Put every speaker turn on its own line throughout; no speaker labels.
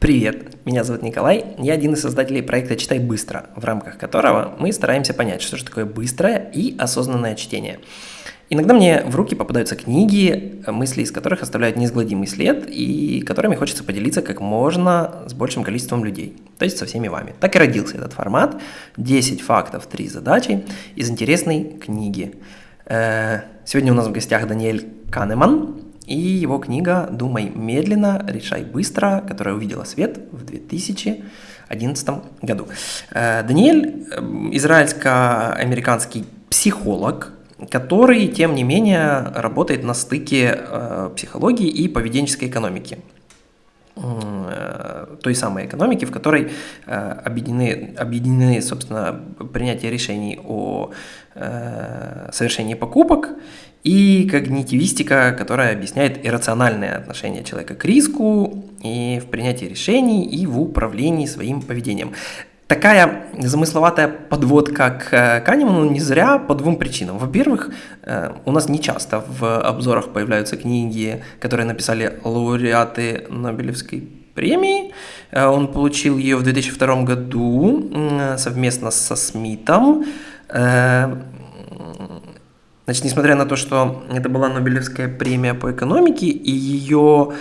Привет, меня зовут Николай, я один из создателей проекта «Читай быстро», в рамках которого мы стараемся понять, что же такое быстрое и осознанное чтение. Иногда мне в руки попадаются книги, мысли из которых оставляют неизгладимый след и которыми хочется поделиться как можно с большим количеством людей, то есть со всеми вами. Так и родился этот формат «10 фактов, 3 задачи» из интересной книги. Э, сегодня у нас в гостях Даниэль Канеман, и его книга «Думай медленно, решай быстро», которая увидела свет в 2011 году. Э, Даниэль – израильско-американский психолог, который, тем не менее, работает на стыке э, психологии и поведенческой экономики э, той самой экономики, в которой объединены, объединены собственно, принятие решений о совершении покупок и когнитивистика, которая объясняет иррациональное отношение человека к риску и в принятии решений, и в управлении своим поведением. Такая замысловатая подводка к Канеману не зря по двум причинам. Во-первых, э, у нас не часто в обзорах появляются книги, которые написали лауреаты Нобелевской премии. Э, он получил ее в 2002 году совместно со Смитом. Значит, несмотря на то, что это была Нобелевская премия по экономике, и ее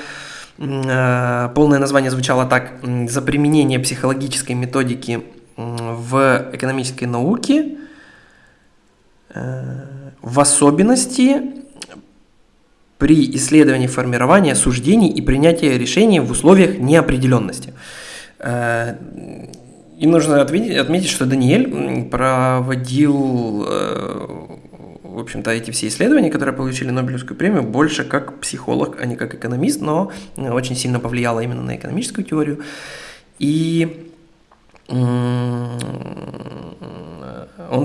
э, полное название звучало так «За применение психологической методики в экономической науке, э, в особенности при исследовании формирования суждений и принятия решений в условиях неопределенности». Э, и нужно отметить, отметить что Даниэль проводил в общем-то, эти все исследования, которые получили Нобелевскую премию, больше как психолог, а не как экономист, но э, очень сильно повлияло именно на экономическую теорию. И он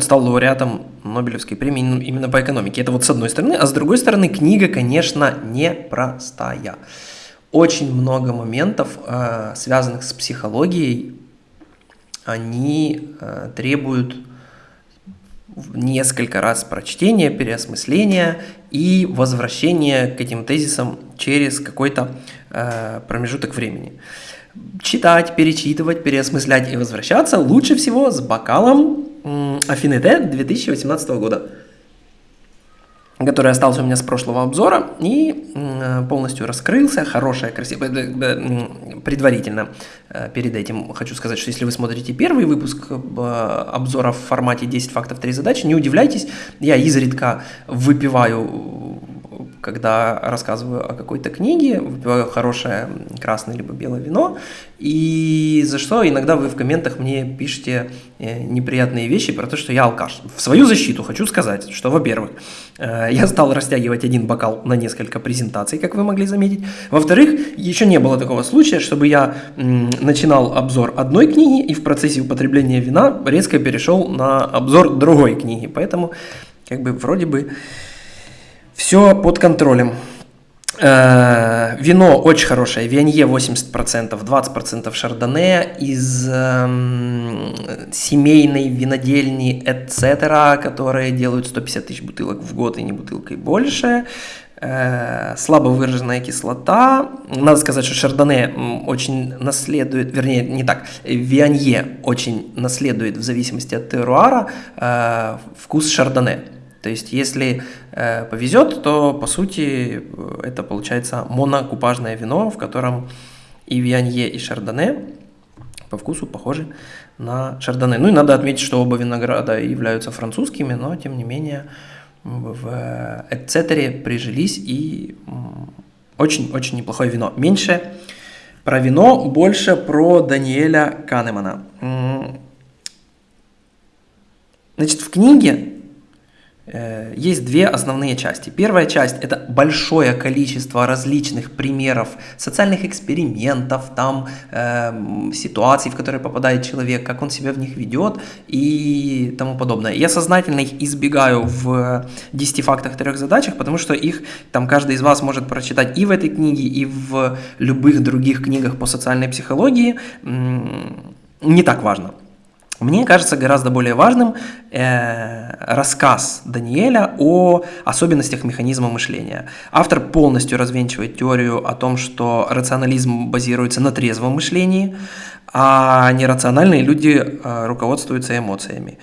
стал лауреатом Нобелевской премии именно по экономике. Это вот с одной стороны. А с другой стороны, книга, конечно, непростая. Очень много моментов, э, связанных с психологией, они э, требуют несколько раз прочтения, переосмысления и возвращения к этим тезисам через какой-то э, промежуток времени. Читать, перечитывать, переосмыслять и возвращаться лучше всего с бокалом Афинете 2018 года который остался у меня с прошлого обзора и полностью раскрылся, хорошая, красивая, предварительно э, перед этим хочу сказать, что если вы смотрите первый выпуск э, обзора в формате 10 фактов, 3 задачи, не удивляйтесь, я изредка выпиваю когда рассказываю о какой-то книге, выпиваю хорошее красное либо белое вино, и за что иногда вы в комментах мне пишете э, неприятные вещи про то, что я алкаш. В свою защиту хочу сказать, что, во-первых, э, я стал растягивать один бокал на несколько презентаций, как вы могли заметить. Во-вторых, еще не было такого случая, чтобы я начинал обзор одной книги и в процессе употребления вина резко перешел на обзор другой книги. Поэтому, как бы, вроде бы все под контролем. Э, вино очень хорошее, Вианье 80%, 20% шардоне из э, семейной винодельни etc., которые делают 150 тысяч бутылок в год и не бутылкой больше. Э, слабо выраженная кислота. Надо сказать, что шардоне очень наследует, вернее, не так, Вианье очень наследует в зависимости от теруара э, вкус шардоне. То есть, если э, повезет, то по сути это получается монокупажное вино, в котором и вианье, и шардоне по вкусу похожи на шардоне. Ну и надо отметить, что оба винограда являются французскими, но тем не менее в Эцетере прижились и очень-очень неплохое вино. Меньше про вино, больше про Даниэля Канемана. Значит, в книге есть две основные части. Первая часть – это большое количество различных примеров социальных экспериментов, там э, ситуаций, в которые попадает человек, как он себя в них ведет и тому подобное. Я сознательно их избегаю в 10 фактах, трех задачах, потому что их там каждый из вас может прочитать и в этой книге, и в любых других книгах по социальной психологии. Не так важно. Мне кажется гораздо более важным э, рассказ Даниэля о особенностях механизма мышления. Автор полностью развенчивает теорию о том, что рационализм базируется на трезвом мышлении, а нерациональные люди э, руководствуются эмоциями.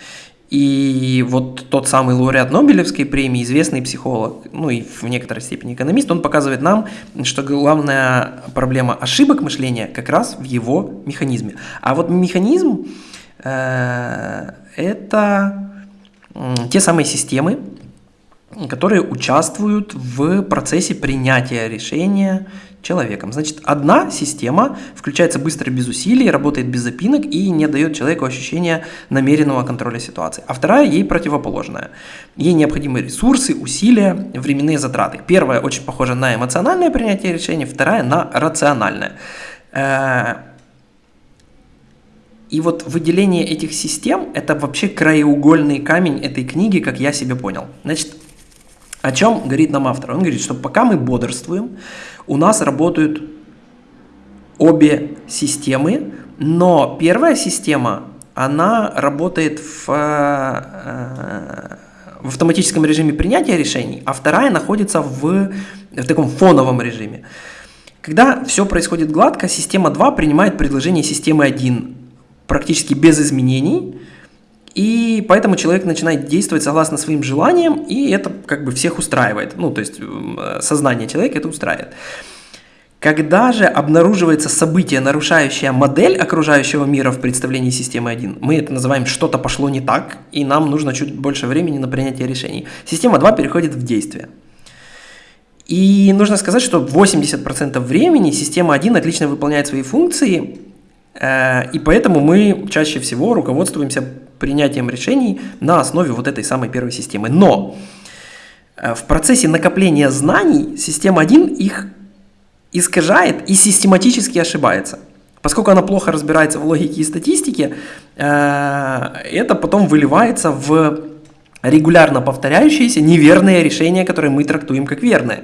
И вот тот самый лауреат Нобелевской премии, известный психолог, ну и в некоторой степени экономист, он показывает нам, что главная проблема ошибок мышления как раз в его механизме. А вот механизм это те самые системы, которые участвуют в процессе принятия решения человеком. Значит, одна система включается быстро без усилий, работает без запинок и не дает человеку ощущения намеренного контроля ситуации. А вторая ей противоположная. Ей необходимы ресурсы, усилия, временные затраты. Первая очень похожа на эмоциональное принятие решений, вторая на рациональное. Э, и вот выделение этих систем – это вообще краеугольный камень этой книги, как я себе понял. Значит, о чем говорит нам автор? Он говорит, что пока мы бодрствуем, у нас работают обе системы, но первая система, она работает в, э, в автоматическом режиме принятия решений, а вторая находится в, в таком фоновом режиме. Когда все происходит гладко, система 2 принимает предложение системы 1 практически без изменений, и поэтому человек начинает действовать согласно своим желаниям, и это как бы всех устраивает. Ну, то есть сознание человека это устраивает. Когда же обнаруживается событие, нарушающее модель окружающего мира в представлении системы 1, мы это называем «что-то пошло не так», и нам нужно чуть больше времени на принятие решений. Система 2 переходит в действие. И нужно сказать, что 80% времени система 1 отлично выполняет свои функции, э, и поэтому мы чаще всего руководствуемся принятием решений на основе вот этой самой первой системы. Но э, в процессе накопления знаний система 1 их искажает и систематически ошибается. Поскольку она плохо разбирается в логике и статистике, э, это потом выливается в регулярно повторяющиеся неверные решения, которые мы трактуем как верные.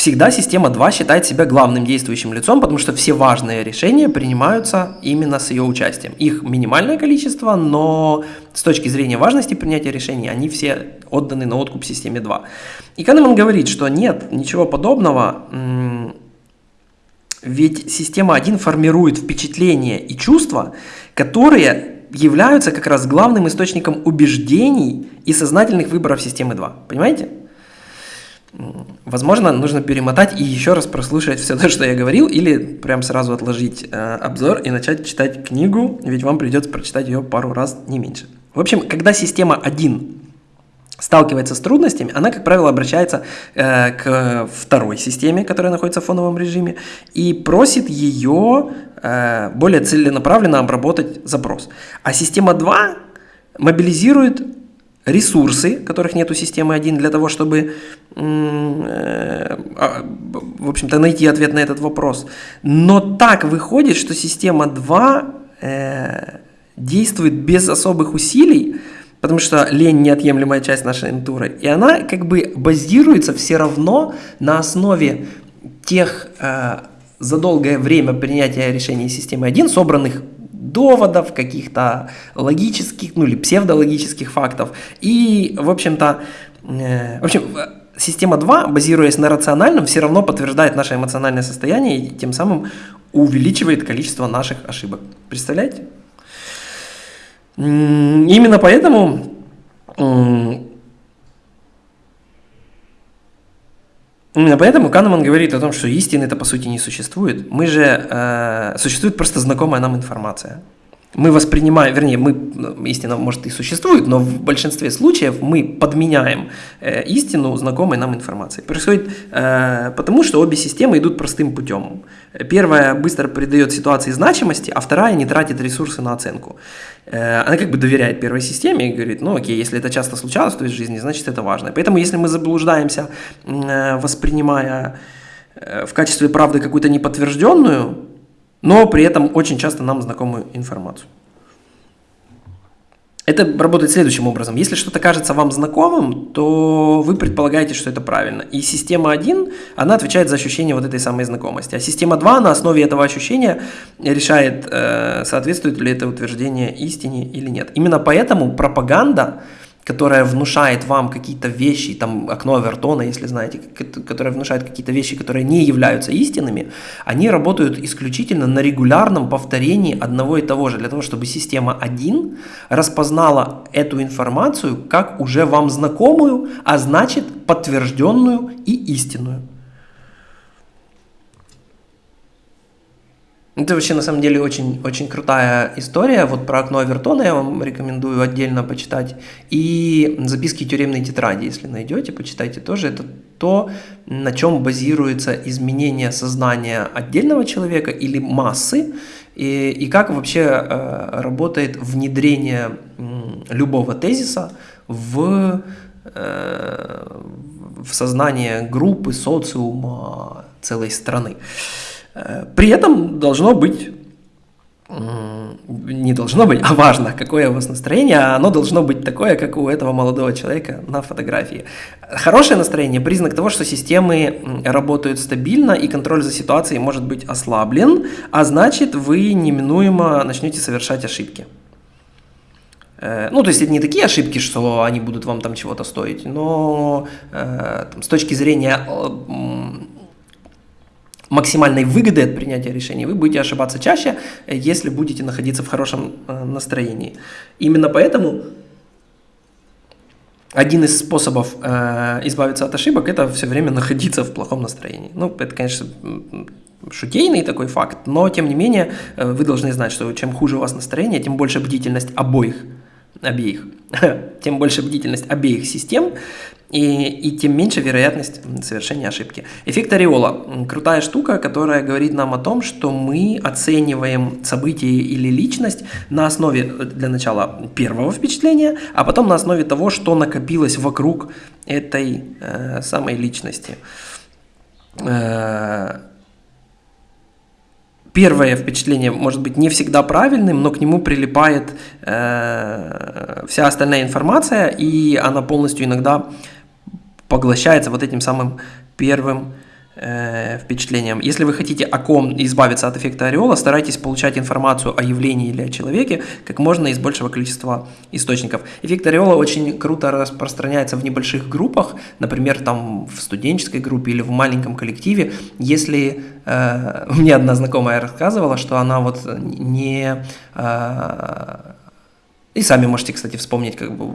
Всегда система 2 считает себя главным действующим лицом, потому что все важные решения принимаются именно с ее участием. Их минимальное количество, но с точки зрения важности принятия решений, они все отданы на откуп системе 2. И Канеман говорит, что нет, ничего подобного, ведь система 1 формирует впечатления и чувства, которые являются как раз главным источником убеждений и сознательных выборов системы 2. Понимаете? Возможно, нужно перемотать и еще раз прослушать все то, что я говорил, или прям сразу отложить э, обзор и начать читать книгу, ведь вам придется прочитать ее пару раз, не меньше. В общем, когда система 1 сталкивается с трудностями, она, как правило, обращается э, к второй системе, которая находится в фоновом режиме, и просит ее э, более целенаправленно обработать запрос. А система 2 мобилизирует ресурсы, которых нет у системы 1, для того, чтобы, э, а, в общем-то, найти ответ на этот вопрос. Но так выходит, что система 2 э, действует без особых усилий, потому что лень неотъемлемая часть нашей натуры, и она как бы базируется все равно на основе тех э, за долгое время принятия решений системы 1, собранных доводов, каких-то логических, ну или псевдологических фактов. И, в общем-то, э, в общем, система 2, базируясь на рациональном, все равно подтверждает наше эмоциональное состояние и тем самым увеличивает количество наших ошибок. Представляете? Именно поэтому Именно поэтому Канеман говорит о том, что истины-то по сути не существует. Мы же... Э, существует просто знакомая нам информация. Мы воспринимаем, вернее, мы, истина может и существует, но в большинстве случаев мы подменяем э, истину знакомой нам информацией. Происходит э, потому, что обе системы идут простым путем. Первая быстро придает ситуации значимости, а вторая не тратит ресурсы на оценку. Э, она как бы доверяет первой системе и говорит, ну окей, если это часто случалось в твоей жизни, значит это важно. Поэтому если мы заблуждаемся, э, воспринимая э, в качестве правды какую-то неподтвержденную, но при этом очень часто нам знакомую информацию. Это работает следующим образом. Если что-то кажется вам знакомым, то вы предполагаете, что это правильно. И система 1, она отвечает за ощущение вот этой самой знакомости. А система 2 на основе этого ощущения решает, э, соответствует ли это утверждение истине или нет. Именно поэтому пропаганда которая внушает вам какие-то вещи, там окно Авертона, если знаете, которая внушает какие-то вещи, которые не являются истинными, они работают исключительно на регулярном повторении одного и того же, для того, чтобы система 1 распознала эту информацию как уже вам знакомую, а значит подтвержденную и истинную. Это вообще на самом деле очень, очень крутая история. Вот про окно Авертона я вам рекомендую отдельно почитать. И записки тюремной тетради, если найдете, почитайте тоже. Это то, на чем базируется изменение сознания отдельного человека или массы, и, и как вообще э, работает внедрение э, любого тезиса в, э, в сознание группы, социума, целой страны. Э, при этом должно быть не должно быть, а важно, какое у вас настроение, а оно должно быть такое, как у этого молодого человека на фотографии. Хорошее настроение – признак того, что системы работают стабильно и контроль за ситуацией может быть ослаблен, а значит вы неминуемо начнете совершать ошибки. Э, ну, то есть это не такие ошибки, что они будут вам там чего-то стоить, но э, там, с точки зрения максимальной выгоды от принятия решений, вы будете ошибаться чаще, э, если будете находиться в хорошем э, настроении. Именно поэтому один из способов э, избавиться от ошибок – это все время находиться в плохом настроении. Ну, это, конечно, шутейный такой факт, но, тем не менее, э, вы должны знать, что чем хуже у вас настроение, тем больше бдительность обоих обеих, тем больше бдительность обеих систем, и, и тем меньше вероятность совершения ошибки. Эффект ореола – крутая штука, которая говорит нам о том, что мы оцениваем событие или личность на основе, для начала, первого впечатления, а потом на основе того, что накопилось вокруг этой э, самой личности. Э, первое впечатление может быть не всегда правильным, но к нему прилипает э, вся остальная информация, и она полностью иногда поглощается вот этим самым первым э, впечатлением. Если вы хотите о ком избавиться от эффекта ореола, старайтесь получать информацию о явлении или о человеке как можно из большего количества источников. Эффект ореола очень круто распространяется в небольших группах, например, там в студенческой группе или в маленьком коллективе. Если э, мне одна знакомая рассказывала, что она вот не э, и сами можете, кстати, вспомнить, как бы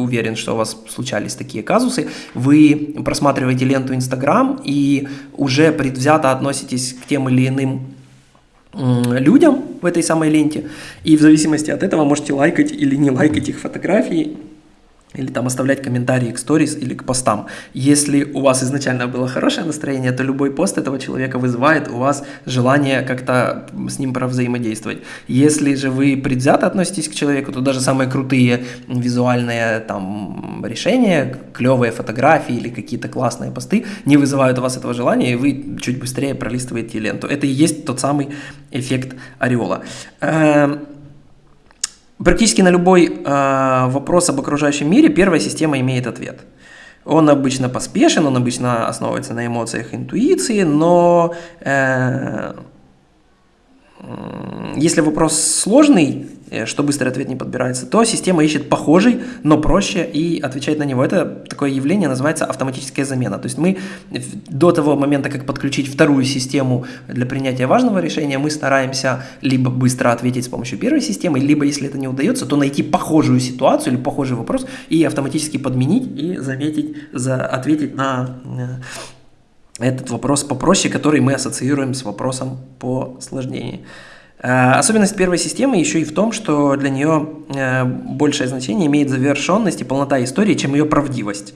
уверен, что у вас случались такие казусы. Вы просматриваете ленту Инстаграм и уже предвзято относитесь к тем или иным людям в этой самой ленте, и в зависимости от этого можете лайкать или не лайкать их фотографии, или там оставлять комментарии к сторис или к постам. Если у вас изначально было хорошее настроение, то любой пост этого человека вызывает у вас желание как-то с ним провзаимодействовать. Если же вы предвзято относитесь к человеку, то даже самые крутые визуальные там решения, клевые фотографии или какие-то классные посты не вызывают у вас этого желания, и вы чуть быстрее пролистываете ленту. Это и есть тот самый эффект ореола. Практически на любой э, вопрос об окружающем мире первая система имеет ответ. Он обычно поспешен, он обычно основывается на эмоциях, интуиции, но э, если вопрос сложный, что быстрый ответ не подбирается, то система ищет похожий, но проще и отвечает на него. Это такое явление называется автоматическая замена. То есть мы до того момента, как подключить вторую систему для принятия важного решения, мы стараемся либо быстро ответить с помощью первой системы, либо, если это не удается, то найти похожую ситуацию или похожий вопрос и автоматически подменить и заметить, за, ответить на э, этот вопрос попроще, который мы ассоциируем с вопросом по сложнее. Э, особенность первой системы еще и в том, что для нее э, большее значение имеет завершенность и полнота истории, чем ее правдивость.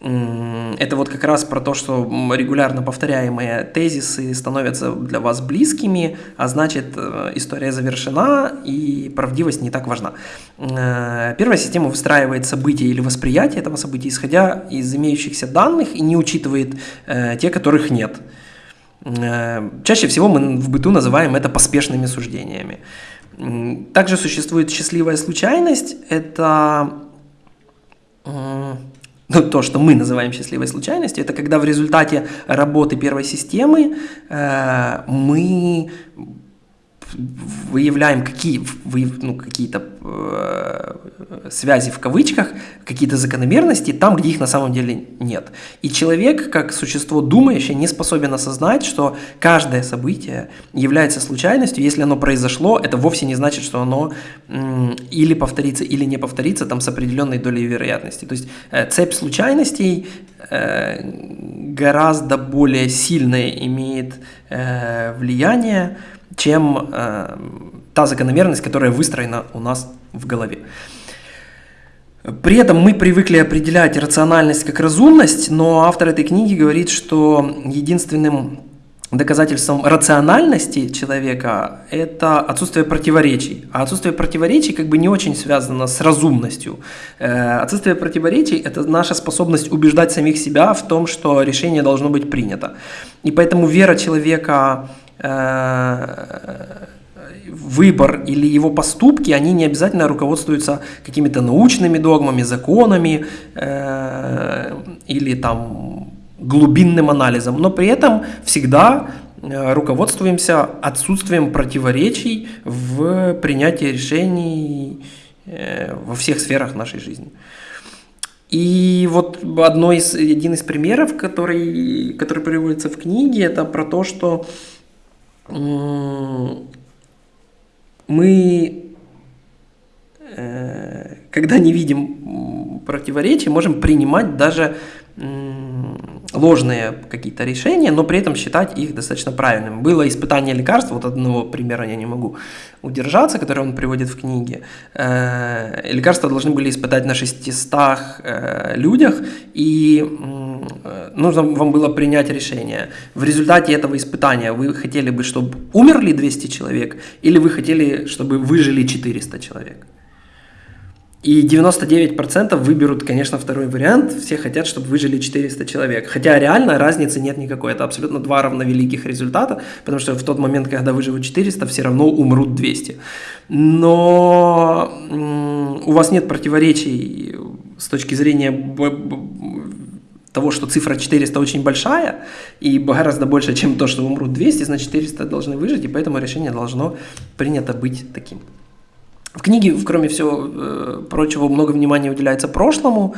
Это вот как раз про то, что регулярно повторяемые тезисы становятся для вас близкими, а значит э, история завершена и правдивость не так важна. Первая система выстраивает события или восприятие этого события, исходя из имеющихся данных и не учитывает те, которых нет. Э, чаще всего мы в быту называем это поспешными суждениями. Также существует счастливая случайность. Это ну, то, что мы называем счастливой случайностью, это когда в результате работы первой системы э, мы выявляем какие, вы, ну, какие-то э, связи в кавычках, какие-то закономерности там, где их на самом деле нет. И человек, как существо думающее, не способен осознать, что каждое событие является случайностью. Если оно произошло, это вовсе не значит, что оно м, или повторится, или не повторится там с определенной долей вероятности. То есть э, цепь случайностей э, гораздо более сильное имеет э, влияние чем э, та закономерность, которая выстроена у нас в голове. При этом мы привыкли определять рациональность как разумность, но автор этой книги говорит, что единственным доказательством рациональности человека – это отсутствие противоречий. А отсутствие противоречий как бы не очень связано с разумностью. Э, отсутствие противоречий – это наша способность убеждать самих себя в том, что решение должно быть принято. И поэтому вера человека выбор или его поступки, они не обязательно руководствуются какими-то научными догмами, законами э, или там глубинным анализом, но при этом всегда э, руководствуемся отсутствием противоречий в принятии решений во всех сферах нашей жизни. И вот одно из, один из примеров, который, который приводится в книге, это про то, что мы, э, когда не видим противоречий, можем принимать даже ложные какие-то решения, но при этом считать их достаточно правильными. Было испытание лекарств, вот одного примера я не могу удержаться, который он приводит в книге. Э, лекарства должны были испытать на 600 э, людях, и нужно вам было принять решение. В результате этого испытания вы хотели бы, чтобы умерли 200 человек, или вы хотели, чтобы выжили 400 человек? И 99% выберут, конечно, второй вариант. Все хотят, чтобы выжили 400 человек. Хотя реально разницы нет никакой. Это абсолютно два равновеликих результата, потому что в тот момент, когда выживут 400, все равно умрут 200. Но у вас нет противоречий с точки зрения того, что цифра 400 очень большая и гораздо больше, чем то, что умрут 200, значит 400 должны выжить, и поэтому решение должно принято быть таким. В книге, кроме всего э, прочего, много внимания уделяется прошлому.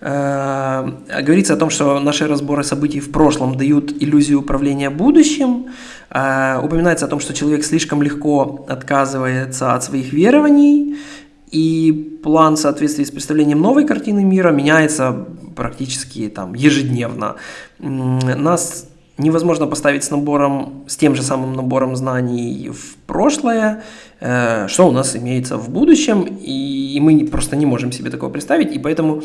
Э, говорится о том, что наши разборы событий в прошлом дают иллюзию управления будущим. Э, упоминается о том, что человек слишком легко отказывается от своих верований, и план в с представлением новой картины мира меняется практически там, ежедневно. Нас невозможно поставить с набором, с тем же самым набором знаний в прошлое, э, что у нас имеется в будущем, и мы просто не можем себе такого представить, и поэтому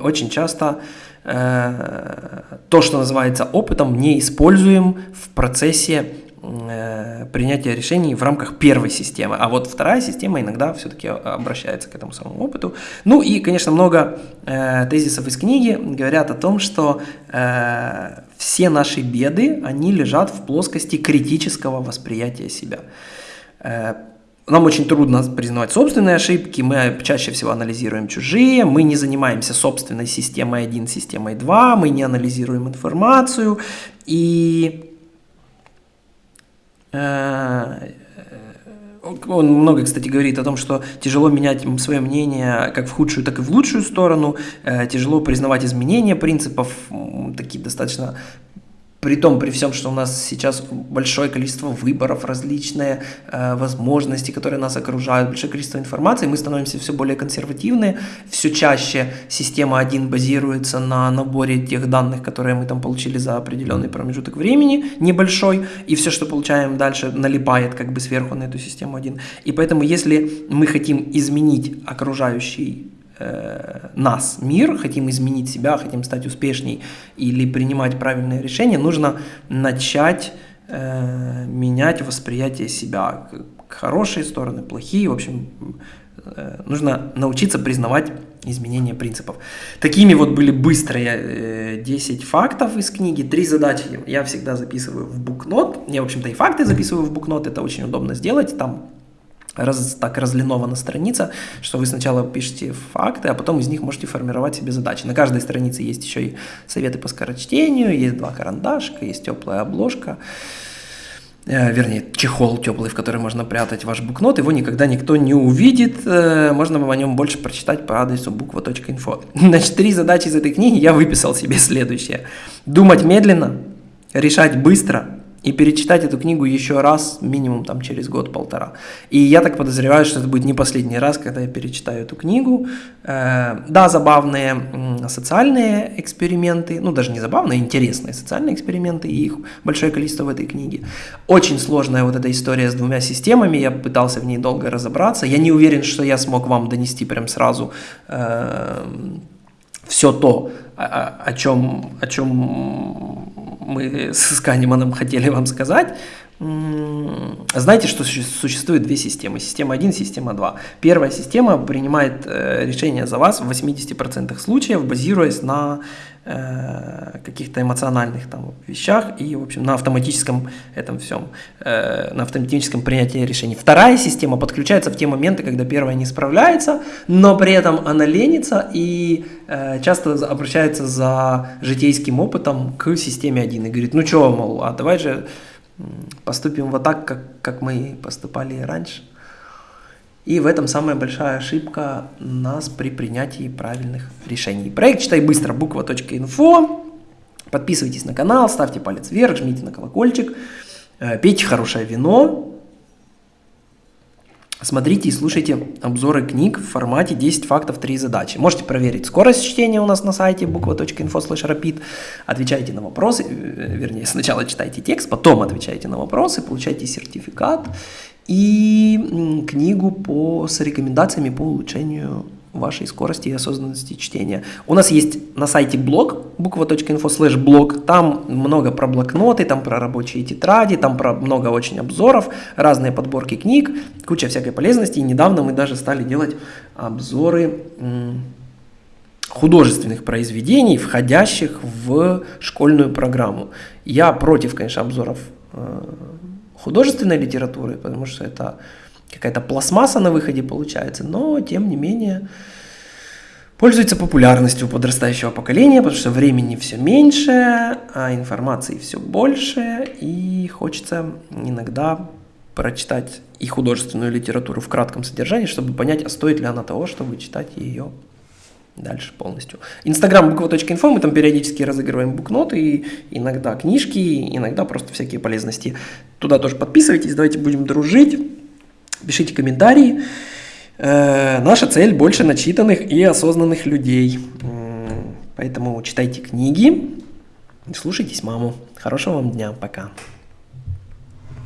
очень часто э, то, что называется опытом, не используем в процессе принятия решений в рамках первой системы. А вот вторая система иногда все-таки обращается к этому самому опыту. Ну и, конечно, много э, тезисов из книги говорят о том, что э, все наши беды, они лежат в плоскости критического восприятия себя. Э, нам очень трудно признавать собственные ошибки, мы чаще всего анализируем чужие, мы не занимаемся собственной системой 1, системой 2, мы не анализируем информацию, и Э, он много, кстати, говорит о том, что тяжело менять свое мнение как в худшую, так и в лучшую сторону, э, тяжело признавать изменения принципов, такие достаточно при том, при всем, что у нас сейчас большое количество выборов, различные э, возможности, которые нас окружают, большое количество информации, мы становимся все более консервативны, все чаще система 1 базируется на наборе тех данных, которые мы там получили за определенный промежуток времени, небольшой, и все, что получаем дальше, налипает как бы сверху на эту систему 1. И поэтому, если мы хотим изменить окружающий Э, нас, мир, хотим изменить себя, хотим стать успешней или принимать правильные решения, нужно начать э, менять восприятие себя. Хорошие стороны, плохие, в общем, э, нужно научиться признавать изменения принципов. Такими вот были быстрые 10 фактов из книги. Три задачи я всегда записываю в букнот. Я, в общем-то, и факты записываю в букнот, это очень удобно сделать. Там раз, так разлинована страница, что вы сначала пишете факты, а потом из них можете формировать себе задачи. На каждой странице есть еще и советы по скорочтению, есть два карандашка, есть теплая обложка, э, вернее, чехол теплый, в который можно прятать ваш букнот, его никогда никто не увидит, э, можно о нем больше прочитать по адресу буква.инфо. Значит, три задачи из этой книги я выписал себе следующее. Думать медленно, решать быстро – и перечитать эту книгу еще раз, минимум там через год-полтора. И я так подозреваю, что это будет не последний раз, когда я перечитаю эту книгу. Э, да, забавные социальные эксперименты, ну даже не забавные, интересные социальные эксперименты, и их большое количество в этой книге. Очень сложная вот эта история с двумя системами, я пытался в ней долго разобраться. Я не уверен, что я смог вам донести прям сразу э, все то, о, о чем, о чем мы с Канеманом хотели вам сказать. Знаете, что существует две системы. Система 1, система 2. Первая система принимает э, решение за вас в 80% случаев, базируясь на э, каких-то эмоциональных там вещах и, в общем, на автоматическом этом всем, э, на автоматическом принятии решений. Вторая система подключается в те моменты, когда первая не справляется, но при этом она ленится и часто обращается за житейским опытом к системе 1 и говорит, ну что, мол, а давай же поступим вот так, как, как мы поступали раньше. И в этом самая большая ошибка нас при принятии правильных решений. Проект «Читай быстро» буква.инфо. Подписывайтесь на канал, ставьте палец вверх, жмите на колокольчик, э, пейте хорошее вино, Смотрите и слушайте обзоры книг в формате 10 фактов, 3 задачи. Можете проверить скорость чтения у нас на сайте буква.info rapid. Отвечайте на вопросы, э, вернее, сначала читайте текст, потом отвечайте на вопросы, получайте сертификат и книгу по, с рекомендациями по улучшению вашей скорости и осознанности чтения. У нас есть на сайте блог, буква.info slash блог, там много про блокноты, там про рабочие тетради, там про много очень обзоров, разные подборки книг, куча всякой полезности. И недавно мы даже стали делать обзоры художественных произведений, входящих в школьную программу. Я против, конечно, обзоров э, художественной литературы, потому что это какая-то пластмасса на выходе получается, но тем не менее пользуется популярностью у подрастающего поколения, потому что времени все меньше, а информации все больше, и хочется иногда прочитать и художественную литературу в кратком содержании, чтобы понять, а стоит ли она того, чтобы читать ее дальше полностью. Инстаграм буква.инфо, мы там периодически разыгрываем букноты, и иногда книжки, иногда просто всякие полезности. Туда тоже подписывайтесь, давайте будем дружить пишите комментарии. Э, наша цель больше начитанных и осознанных людей. Поэтому читайте книги, слушайтесь маму. Хорошего вам дня, пока.